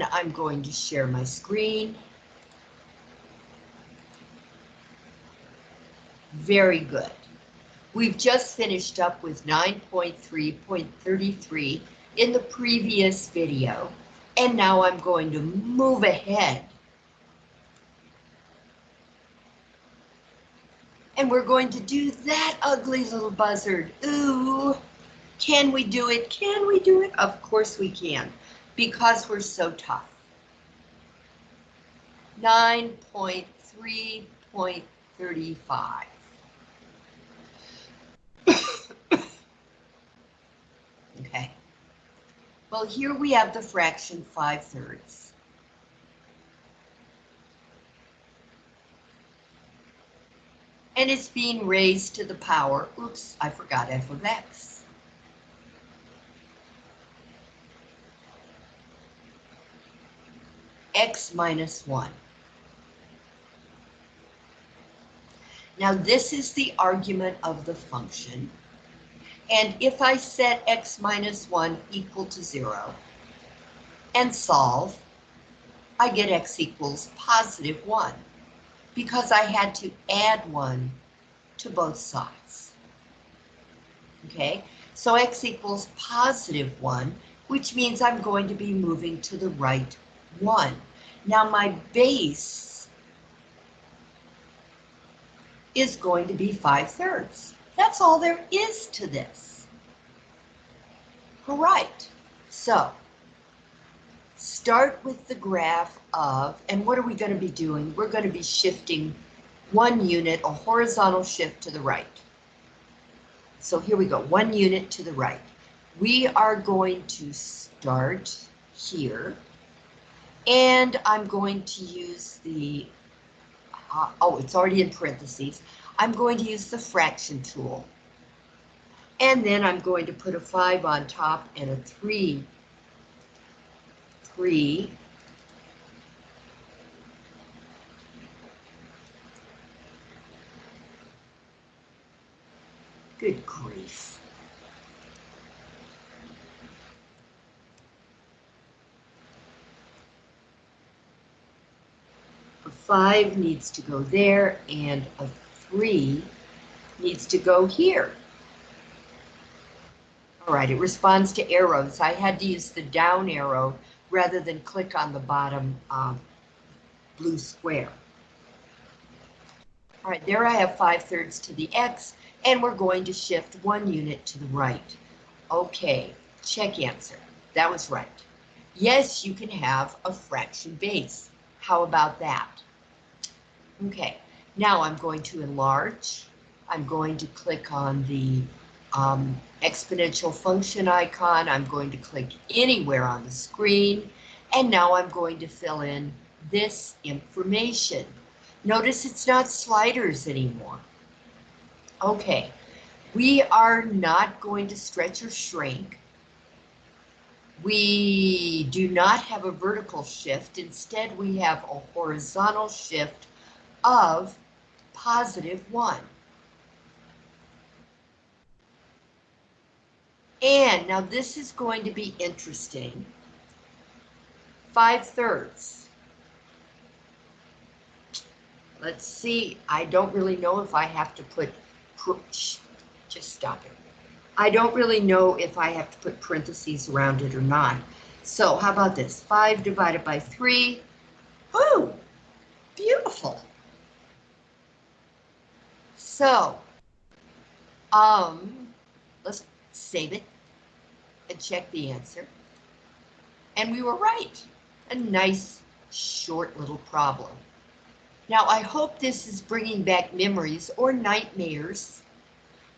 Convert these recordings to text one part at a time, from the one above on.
I'm going to share my screen. Very good. We've just finished up with 9.3.33 in the previous video, and now I'm going to move ahead. And we're going to do that ugly little buzzard. Ooh, can we do it? Can we do it? Of course we can, because we're so tough. 9.3.35. Okay. Well, here we have the fraction 5 thirds. And it's being raised to the power, oops, I forgot f of x. x minus 1. Now this is the argument of the function. And if I set x minus 1 equal to 0 and solve, I get x equals positive 1 because I had to add 1 to both sides. Okay, so x equals positive 1, which means I'm going to be moving to the right 1. Now my base is going to be 5 thirds. That's all there is to this. All right, so start with the graph of, and what are we going to be doing? We're going to be shifting one unit, a horizontal shift to the right. So here we go, one unit to the right. We are going to start here, and I'm going to use the, uh, oh, it's already in parentheses. I'm going to use the fraction tool. And then I'm going to put a 5 on top and a 3. 3. Good grief. 5 needs to go there and a 3 needs to go here. All right, it responds to arrows. I had to use the down arrow rather than click on the bottom um, blue square. All right, there I have 5 thirds to the X, and we're going to shift one unit to the right. Okay, check answer. That was right. Yes, you can have a fraction base. How about that? Okay, now I'm going to enlarge. I'm going to click on the um, exponential function icon. I'm going to click anywhere on the screen. And now I'm going to fill in this information. Notice it's not sliders anymore. Okay, we are not going to stretch or shrink. We do not have a vertical shift. Instead, we have a horizontal shift of positive 1. And now this is going to be interesting. 5 thirds. Let's see, I don't really know if I have to put, just stop it. I don't really know if I have to put parentheses around it or not. So how about this? 5 divided by 3. Ooh, beautiful. So, um, let's save it and check the answer. And we were right. A nice, short little problem. Now, I hope this is bringing back memories or nightmares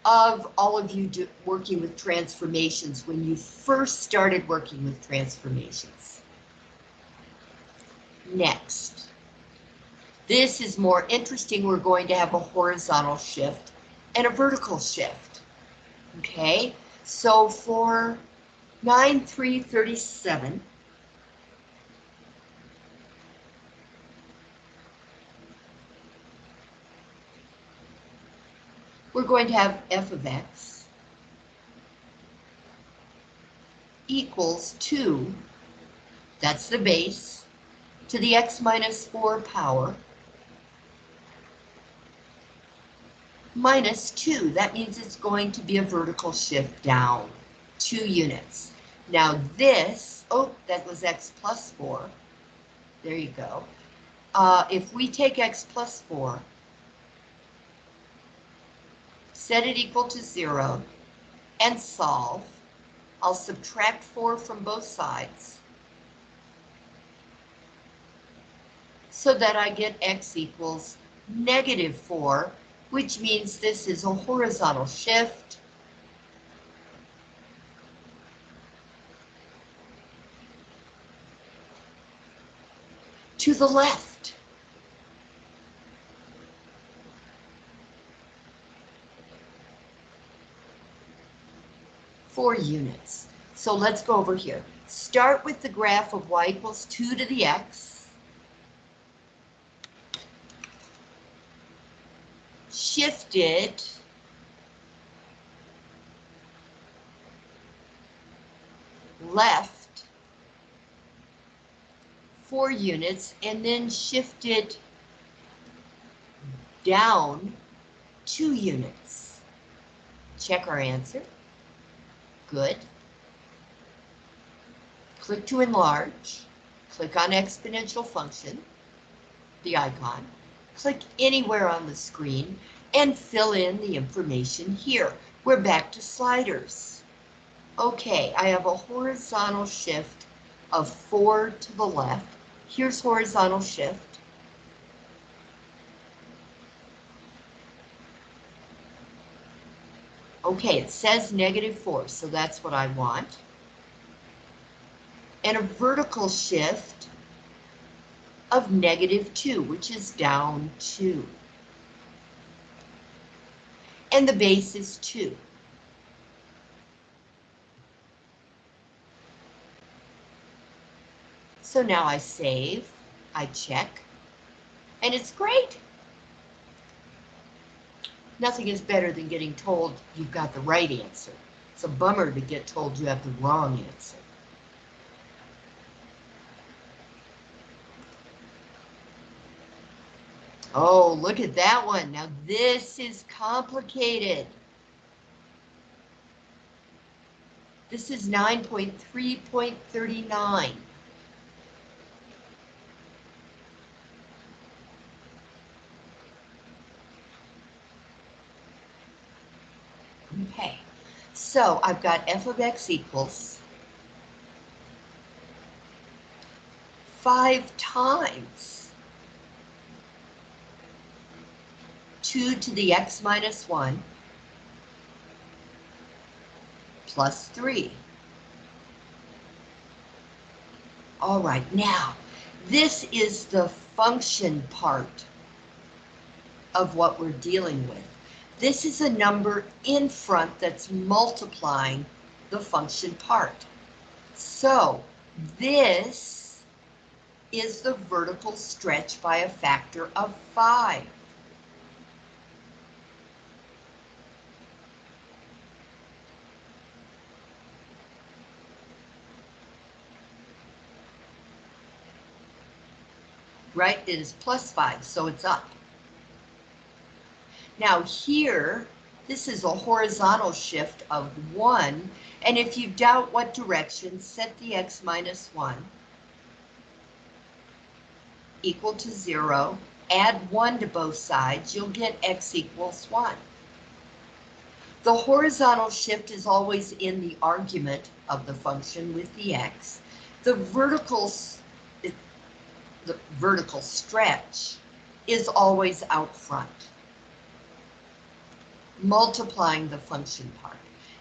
of all of you do, working with transformations when you first started working with transformations. Next. This is more interesting. We're going to have a horizontal shift and a vertical shift. Okay, so for 9337, we're going to have f of x equals 2 that's the base, to the x minus 4 power, minus 2. That means it's going to be a vertical shift down 2 units. Now this, oh, that was x plus 4. There you go. Uh, if we take x plus 4, set it equal to 0, and solve, I'll subtract 4 from both sides. So that I get x equals negative 4, which means this is a horizontal shift. to the left. Four units. So let's go over here. Start with the graph of y equals 2 to the x. Shift it left four units and then shift it down two units. Check our answer. Good. Click to enlarge. Click on exponential function, the icon. Click anywhere on the screen and fill in the information here. We're back to sliders. Okay, I have a horizontal shift of four to the left Here's horizontal shift. Okay, it says negative 4, so that's what I want. And a vertical shift of negative 2, which is down 2. And the base is 2. So now I save, I check, and it's great. Nothing is better than getting told you've got the right answer. It's a bummer to get told you have the wrong answer. Oh, look at that one. Now this is complicated. This is 9.3.39. Okay, so I've got f of x equals five times 2 to the x minus 1 plus 3. All right, now, this is the function part of what we're dealing with. This is a number in front that's multiplying the function part. So this is the vertical stretch by a factor of 5. Right, it is plus 5, so it's up. Now here, this is a horizontal shift of 1, and if you doubt what direction, set the x minus 1 equal to 0, add 1 to both sides, you'll get x equals 1. The horizontal shift is always in the argument of the function with the x. The vertical, the vertical stretch is always out front multiplying the function part.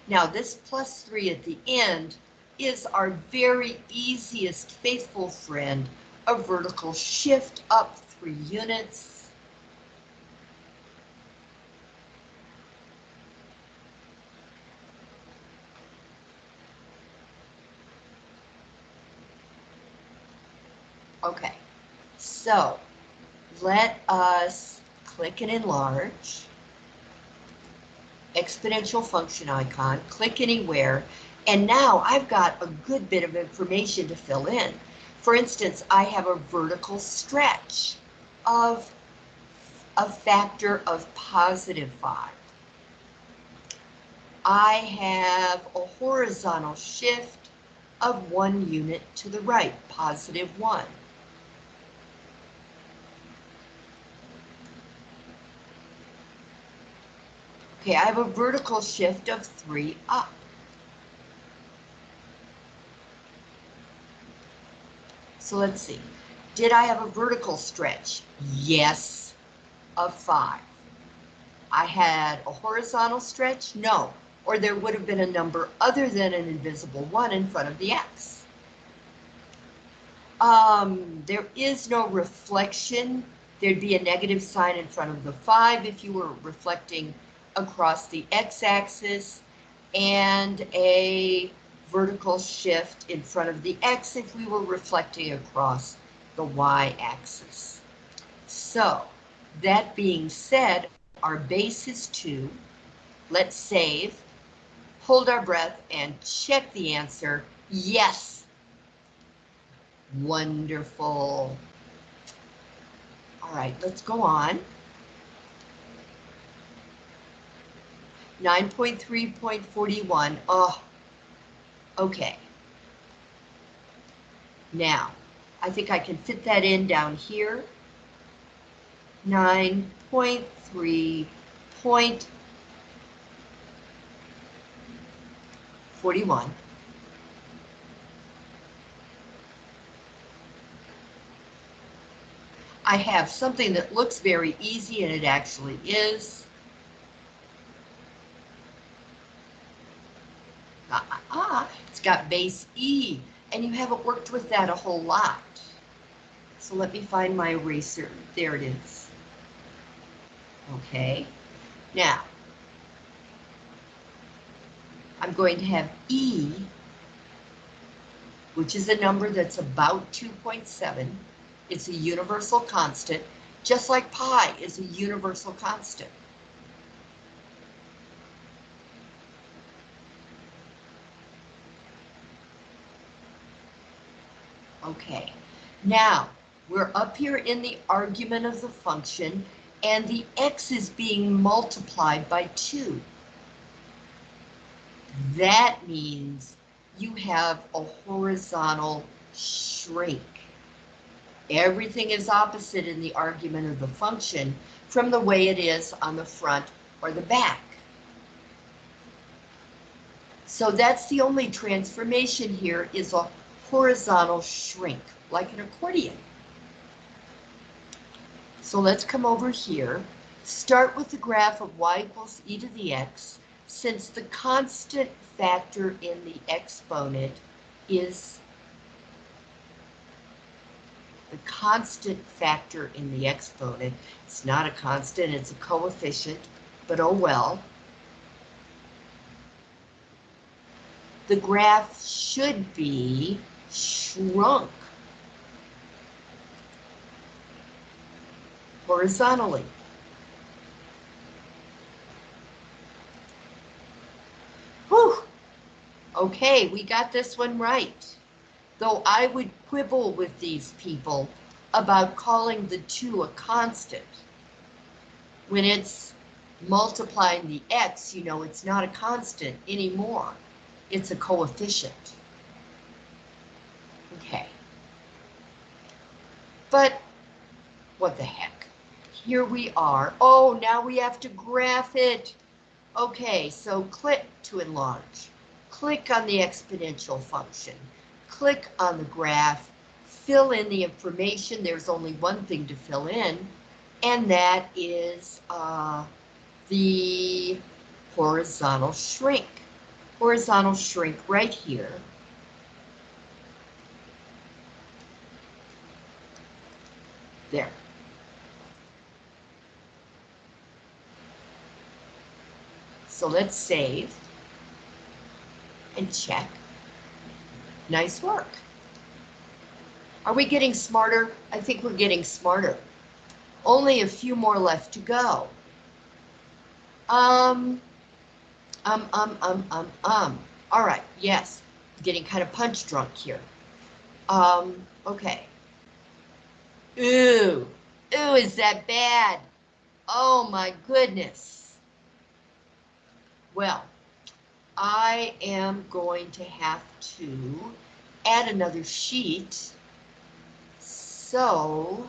Now this plus 3 at the end is our very easiest faithful friend, a vertical shift up 3 units. Okay, so let us click and enlarge exponential function icon, click anywhere, And now I've got a good bit of information to fill in. For instance, I have a vertical stretch of a factor of positive 5. I have a horizontal shift of one unit to the right, positive 1. Okay, I have a vertical shift of 3 up. So let's see. Did I have a vertical stretch? Yes, of 5. I had a horizontal stretch? No. Or there would have been a number other than an invisible 1 in front of the x. Um, there is no reflection. There'd be a negative sign in front of the 5 if you were reflecting across the x-axis and a vertical shift in front of the x if we were reflecting across the y-axis. So, that being said, our base is 2. Let's save, hold our breath, and check the answer. Yes. Wonderful. All right, let's go on. 9.3.41. Oh, okay. Now, I think I can fit that in down here. 9.3.41. I have something that looks very easy and it actually is. Ah, it's got base E, and you haven't worked with that a whole lot. So let me find my eraser. There it is. Okay, now, I'm going to have E, which is a number that's about 2.7. It's a universal constant, just like pi is a universal constant. Okay, now we're up here in the argument of the function and the x is being multiplied by 2. That means you have a horizontal shrink. Everything is opposite in the argument of the function from the way it is on the front or the back. So that's the only transformation here is a horizontal shrink, like an accordion. So let's come over here, start with the graph of y equals e to the x, since the constant factor in the exponent is the constant factor in the exponent. It's not a constant, it's a coefficient, but oh well. The graph should be shrunk horizontally. Whew. Okay, we got this one right. Though I would quibble with these people about calling the 2 a constant. When it's multiplying the x, you know, it's not a constant anymore. It's a coefficient. Okay. But what the heck? Here we are. Oh, now we have to graph it. Okay, so click to enlarge. Click on the exponential function. Click on the graph. Fill in the information. There's only one thing to fill in, and that is uh, the horizontal shrink. Horizontal shrink right here. There. So let's save and check. Nice work. Are we getting smarter? I think we're getting smarter. Only a few more left to go. Um, um, um, um, um, um. All right, yes, getting kind of punch drunk here. Um, okay. Ooh, ooh, is that bad? Oh my goodness. Well, I am going to have to add another sheet. So,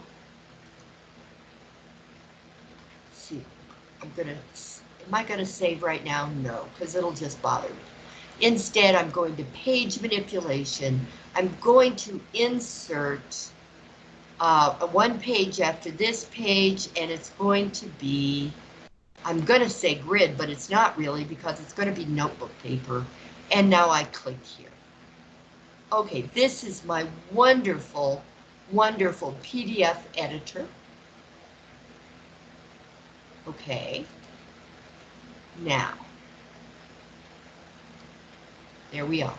see, I'm gonna, am I gonna save right now? No, because it'll just bother me. Instead, I'm going to page manipulation. I'm going to insert uh, one page after this page, and it's going to be, I'm going to say grid, but it's not really because it's going to be notebook paper. And now I click here. Okay, this is my wonderful, wonderful PDF editor. Okay. Now, there we are.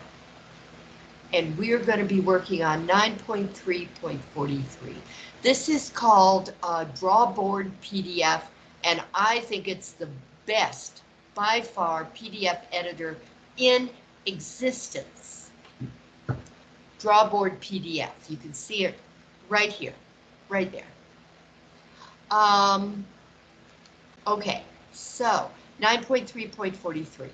And we're going to be working on 9.3.43. This is called Drawboard PDF, and I think it's the best, by far, PDF editor in existence. Drawboard PDF. You can see it right here, right there. Um, okay, so 9.3.43.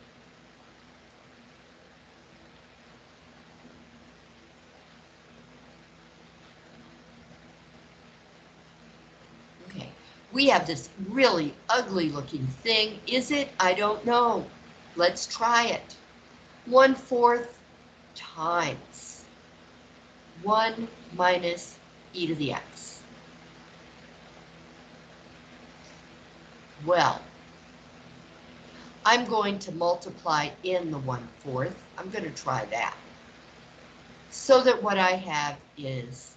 Okay, we have this really ugly looking thing. Is it? I don't know. Let's try it. One fourth times 1 minus e to the x. Well, I'm going to multiply in the 1 fourth. I'm going to try that. So that what I have is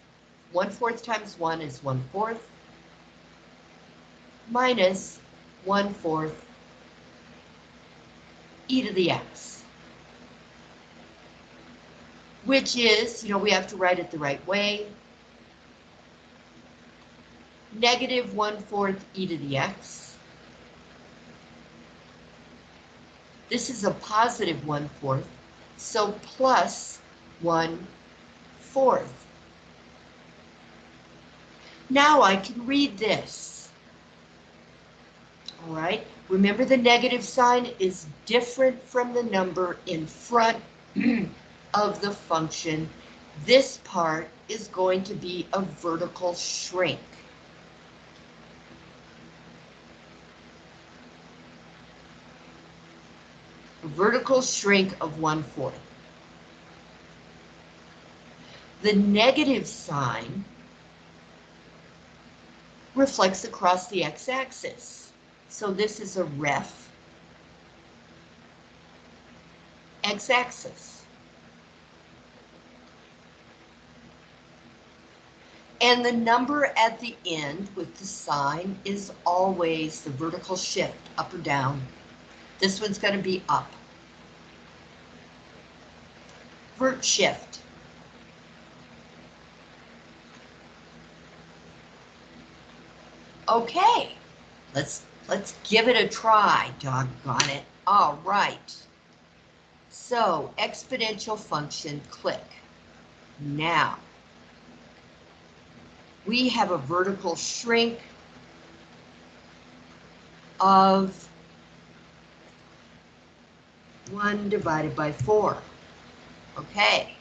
1 fourth times 1 is 1 fourth minus 1 fourth e to the x. Which is, you know, we have to write it the right way. Negative 1 fourth e to the x. This is a positive 1 fourth, so plus 1 fourth. Now I can read this. All right, remember the negative sign is different from the number in front of the function. This part is going to be a vertical shrink. A vertical shrink of one fourth. The negative sign reflects across the x-axis. So this is a ref x-axis. And the number at the end with the sign is always the vertical shift, up or down. This one's going to be up. Vert shift. Okay, let's let's give it a try, doggone it. All right. So exponential function, click. Now, we have a vertical shrink of 1 divided by 4. Okay.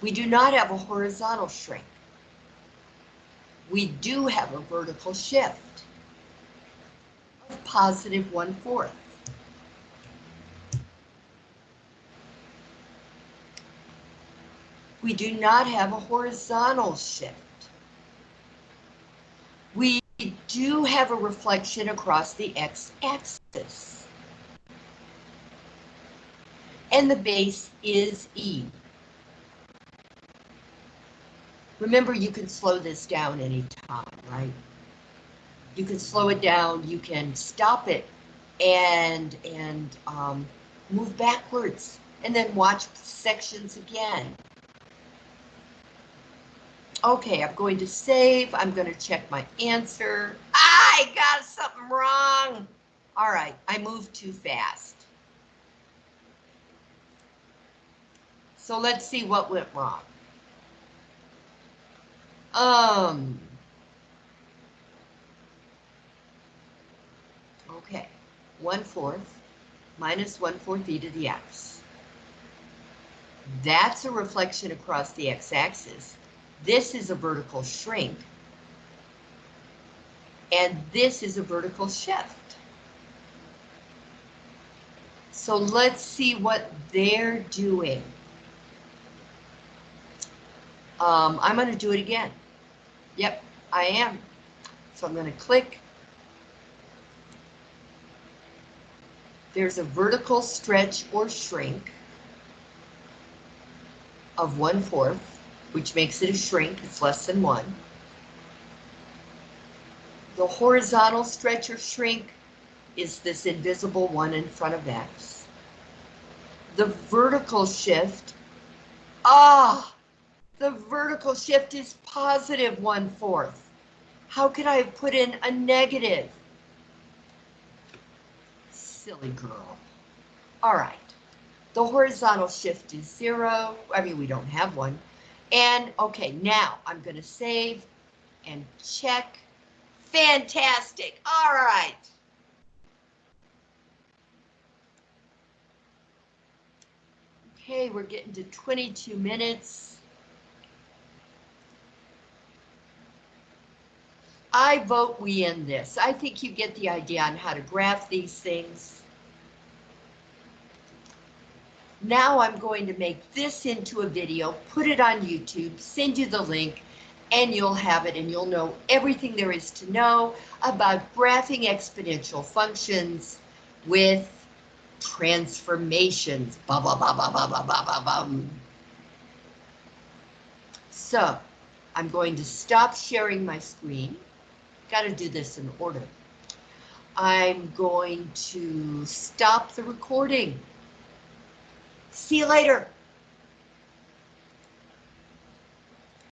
We do not have a horizontal shrink. We do have a vertical shift positive 1 fourth. We do not have a horizontal shift. We do have a reflection across the x-axis. And the base is E. Remember, you can slow this down anytime, right? You can slow it down, you can stop it and, and um, move backwards and then watch sections again. Okay, I'm going to save. I'm going to check my answer. I got something wrong. All right, I moved too fast. So let's see what went wrong. Um. Okay, one fourth minus one fourth e to the x. That's a reflection across the x-axis. This is a vertical shrink. And this is a vertical shift. So let's see what they're doing. Um, I'm going to do it again. Yep, I am. So I'm going to click. There's a vertical stretch or shrink of one fourth, which makes it a shrink. It's less than one. The horizontal stretch or shrink is this invisible one in front of X. The vertical shift, ah, the vertical shift is positive one fourth. How could I have put in a negative? Silly girl. All right. The horizontal shift is zero. I mean, we don't have one. And okay, now I'm going to save and check. Fantastic. All right. Okay, we're getting to 22 minutes. I vote we end this. I think you get the idea on how to graph these things. Now I'm going to make this into a video, put it on YouTube, send you the link, and you'll have it and you'll know everything there is to know about graphing exponential functions with transformations. Blah, blah, blah, blah, blah, blah, blah, blah, blah. So I'm going to stop sharing my screen. Got to do this in order. I'm going to stop the recording. See you later.